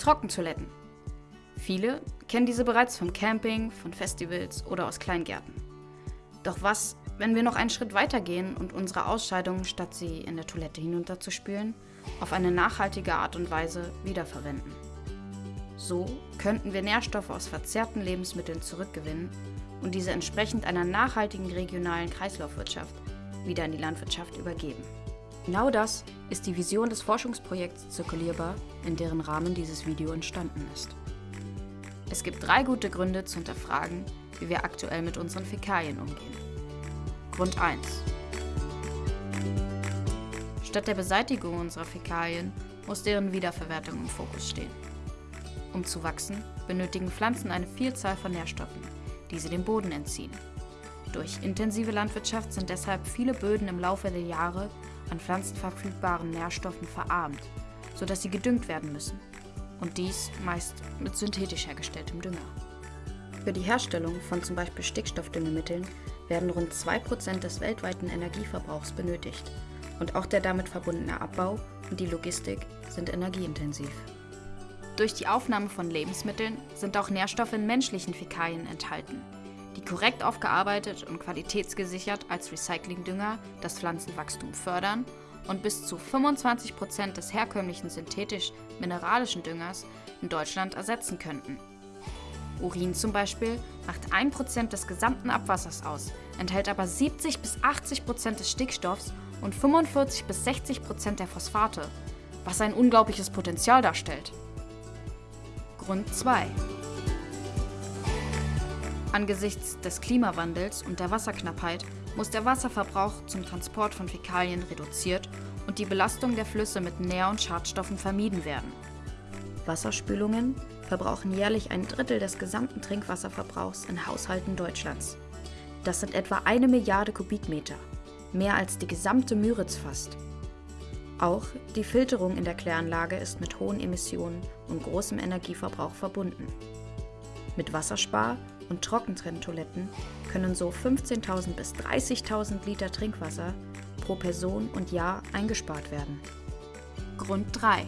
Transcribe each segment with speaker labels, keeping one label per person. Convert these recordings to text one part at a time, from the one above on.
Speaker 1: Trockentoiletten. Viele kennen diese bereits vom Camping, von Festivals oder aus Kleingärten. Doch was, wenn wir noch einen Schritt weiter gehen und unsere Ausscheidungen, statt sie in der Toilette hinunterzuspülen, auf eine nachhaltige Art und Weise wiederverwenden? So könnten wir Nährstoffe aus verzehrten Lebensmitteln zurückgewinnen und diese entsprechend einer nachhaltigen regionalen Kreislaufwirtschaft wieder in die Landwirtschaft übergeben. Genau das ist die Vision des Forschungsprojekts Zirkulierbar, in deren Rahmen dieses Video entstanden ist. Es gibt drei gute Gründe zu hinterfragen, wie wir aktuell mit unseren Fäkalien umgehen. Grund 1. Statt der Beseitigung unserer Fäkalien muss deren Wiederverwertung im Fokus stehen. Um zu wachsen, benötigen Pflanzen eine Vielzahl von Nährstoffen, die sie dem Boden entziehen. Durch intensive Landwirtschaft sind deshalb viele Böden im Laufe der Jahre an pflanzenverfügbaren Nährstoffen verarmt, sodass sie gedüngt werden müssen. Und dies meist mit synthetisch hergestelltem Dünger. Für die Herstellung von zum Beispiel Stickstoffdüngemitteln werden rund 2% des weltweiten Energieverbrauchs benötigt. Und auch der damit verbundene Abbau und die Logistik sind energieintensiv. Durch die Aufnahme von Lebensmitteln sind auch Nährstoffe in menschlichen Fäkalien enthalten, die korrekt aufgearbeitet und qualitätsgesichert als Recyclingdünger das Pflanzenwachstum fördern und bis zu 25% des herkömmlichen synthetisch-mineralischen Düngers in Deutschland ersetzen könnten. Urin zum Beispiel macht 1% des gesamten Abwassers aus, enthält aber 70 bis 80% des Stickstoffs und 45 bis 60% der Phosphate, was ein unglaubliches Potenzial darstellt. Grund 2 Angesichts des Klimawandels und der Wasserknappheit muss der Wasserverbrauch zum Transport von Fäkalien reduziert und die Belastung der Flüsse mit Nähr- und Schadstoffen vermieden werden. Wasserspülungen verbrauchen jährlich ein Drittel des gesamten Trinkwasserverbrauchs in Haushalten Deutschlands. Das sind etwa eine Milliarde Kubikmeter, mehr als die gesamte Müritz fast. Auch die Filterung in der Kläranlage ist mit hohen Emissionen und großem Energieverbrauch verbunden. Mit Wasserspar- und Trockentrenntoiletten können so 15.000 bis 30.000 Liter Trinkwasser pro Person und Jahr eingespart werden. Grund 3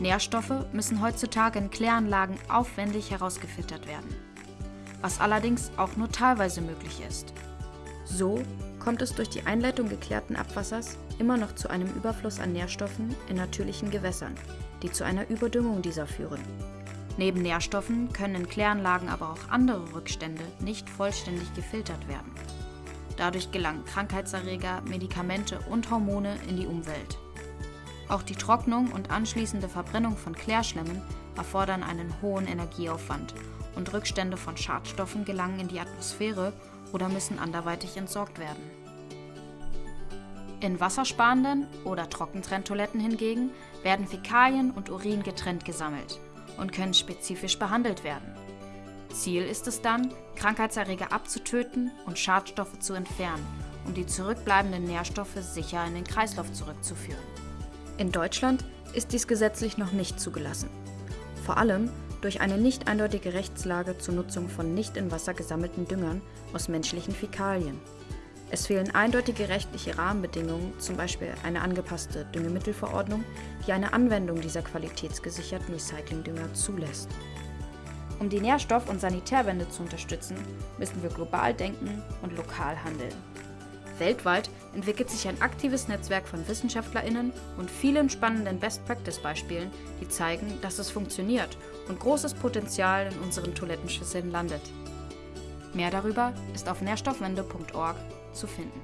Speaker 1: Nährstoffe müssen heutzutage in Kläranlagen aufwendig herausgefiltert werden, was allerdings auch nur teilweise möglich ist. So kommt es durch die Einleitung geklärten Abwassers immer noch zu einem Überfluss an Nährstoffen in natürlichen Gewässern, die zu einer Überdüngung dieser führen. Neben Nährstoffen können in Kläranlagen aber auch andere Rückstände nicht vollständig gefiltert werden. Dadurch gelangen Krankheitserreger, Medikamente und Hormone in die Umwelt. Auch die Trocknung und anschließende Verbrennung von Klärschlemmen erfordern einen hohen Energieaufwand und Rückstände von Schadstoffen gelangen in die Atmosphäre oder müssen anderweitig entsorgt werden. In wassersparenden oder Trockentrenntoiletten hingegen werden Fäkalien und Urin getrennt gesammelt und können spezifisch behandelt werden. Ziel ist es dann, Krankheitserreger abzutöten und Schadstoffe zu entfernen, um die zurückbleibenden Nährstoffe sicher in den Kreislauf zurückzuführen. In Deutschland ist dies gesetzlich noch nicht zugelassen. Vor allem durch eine nicht eindeutige Rechtslage zur Nutzung von nicht in Wasser gesammelten Düngern aus menschlichen Fäkalien. Es fehlen eindeutige rechtliche Rahmenbedingungen, zum Beispiel eine angepasste Düngemittelverordnung, die eine Anwendung dieser qualitätsgesicherten Recyclingdünger zulässt. Um die Nährstoff- und Sanitärwende zu unterstützen, müssen wir global denken und lokal handeln. Weltweit entwickelt sich ein aktives Netzwerk von WissenschaftlerInnen und vielen spannenden Best-Practice-Beispielen, die zeigen, dass es funktioniert und großes Potenzial in unseren Toilettenschüsseln landet. Mehr darüber ist auf nährstoffwende.org zu finden.